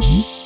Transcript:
Mm-hmm.